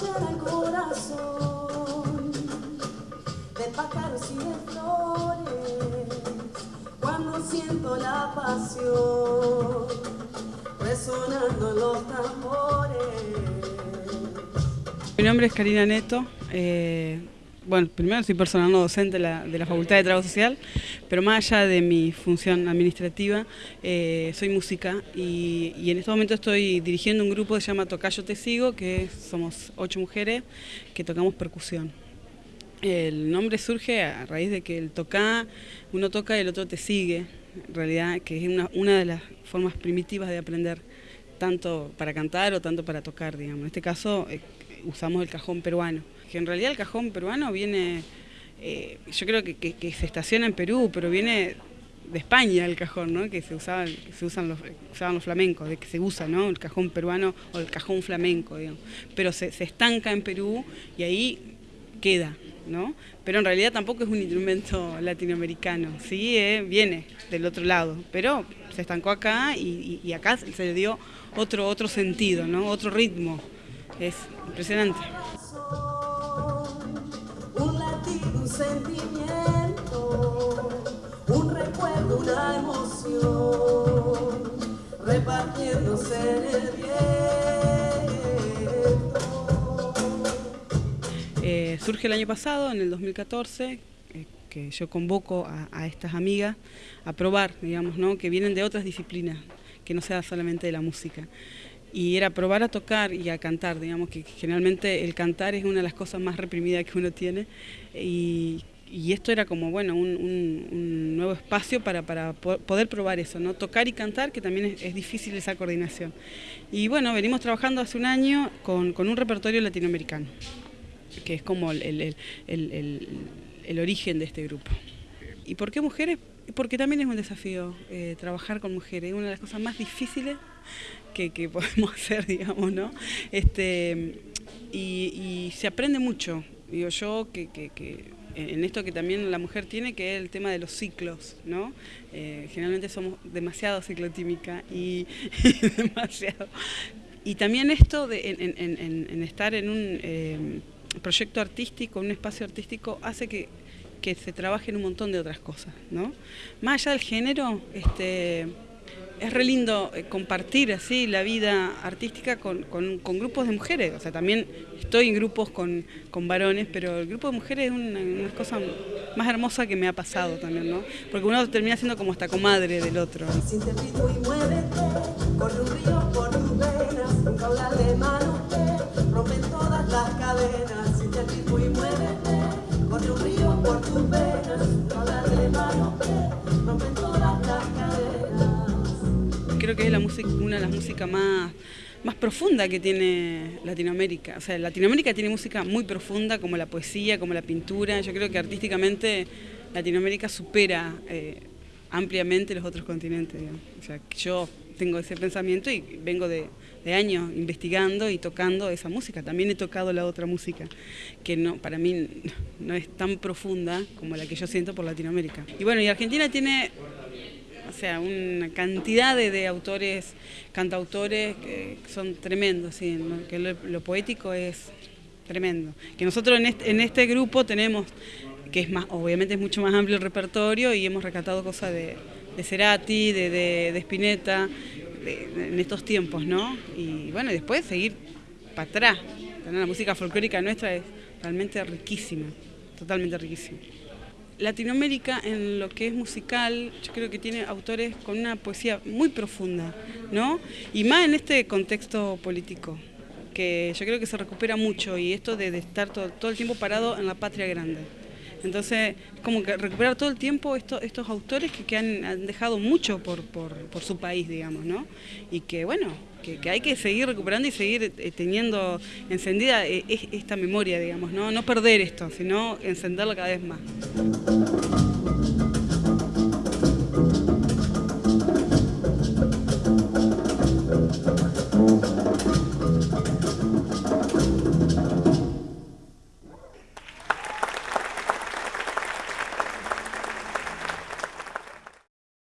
llena el corazón de pájaros y de flores cuando siento la pasión resonando en los tambores. Mi nombre es Karina Neto. Eh bueno, primero soy personal no docente de la, Facultad de Trabajo Social, pero más allá de mi función administrativa, eh, soy música y, en este momento estoy dirigiendo un grupo que se llama Tocayo Te Sigo, que somos ocho mujeres que tocamos percusión. El nombre surge a raíz de que el toca, uno toca y el otro te sigue, en realidad, que es una, una de las formas primitivas de aprender, tanto para cantar o tanto para tocar, digamos. En este caso eh, usamos el cajón peruano que en realidad el cajón peruano viene, eh, yo creo que, se estaciona en Perú, pero viene de España el cajón, ¿no? que se, usaba, se usan los, usaban los flamencos, de que se usa ¿no? el cajón peruano o el cajón flamenco, digamos. pero se, estanca en Perú y ahí queda, ¿no? pero en realidad tampoco es un instrumento latinoamericano, sí eh, viene del otro lado, pero se estancó acá y, y, acá se le dio otro, otro sentido, ¿no? otro ritmo, es impresionante. sentimiento, un recuerdo, una emoción, repartiéndose en el viento. Eh, surge el año pasado, en el 2014, eh, que yo convoco a, estas amigas a probar, digamos, ¿no? que vienen de otras disciplinas, que no sea solamente de la música y era probar a tocar y a cantar, digamos que generalmente el cantar es una de las cosas más reprimidas que uno tiene y, esto era como bueno un, nuevo espacio para, poder probar eso, ¿no? tocar y cantar que también es, difícil esa coordinación. Y bueno, venimos trabajando hace un año con, un repertorio latinoamericano, que es como el, origen de este grupo. ¿Y por qué mujeres? Porque también es un desafío eh, trabajar con mujeres, es una de las cosas más difíciles que, podemos hacer, digamos, ¿no? Este, y, se aprende mucho, digo yo, que, en esto que también la mujer tiene, que es el tema de los ciclos, ¿no? Eh, generalmente somos demasiado ciclotímica y demasiado. Y también esto de en, estar en un eh, proyecto artístico, un espacio artístico, hace que, que se trabaje en un montón de otras cosas, ¿no? Más allá del género, este es re lindo eh, compartir así la vida artística con, grupos de mujeres. O sea, también estoy en grupos con, varones, pero el grupo de mujeres es una, cosa más hermosa que me ha pasado también, ¿no? Porque uno termina siendo como hasta comadre del otro. Creo que es la música, una de las músicas más, más profundas que tiene Latinoamérica. O sea, Latinoamérica tiene música muy profunda, como la poesía, como la pintura. Yo creo que artísticamente Latinoamérica supera eh, ampliamente los otros continentes. O sea, yo tengo ese pensamiento y vengo de, años investigando y tocando esa música. También he tocado la otra música, que no para mí no es tan profunda como la que yo siento por Latinoamérica. Y bueno, y Argentina tiene sea, una cantidad de, autores, cantautores que son tremendos, sí, que lo, poético es tremendo. Que nosotros en este, grupo tenemos, que es más, obviamente es mucho más amplio el repertorio y hemos rescatado cosas de, de Cerati, de, de, Spinetta, en estos tiempos, ¿no? Y bueno, después seguir para atrás. La música folclórica nuestra es realmente riquísima, totalmente riquísima. Latinoamérica en lo que es musical, yo creo que tiene autores con una poesía muy profunda, ¿no? Y más en este contexto político, que yo creo que se recupera mucho y esto de, estar todo, el tiempo parado en la patria grande. Entonces, como que recuperar todo el tiempo estos autores que, han, dejado mucho por, por, su país, digamos, ¿no? Y que, bueno, que, hay que seguir recuperando y seguir eh, teniendo encendida eh, esta memoria, digamos, ¿no? No perder esto, sino encenderlo cada vez más.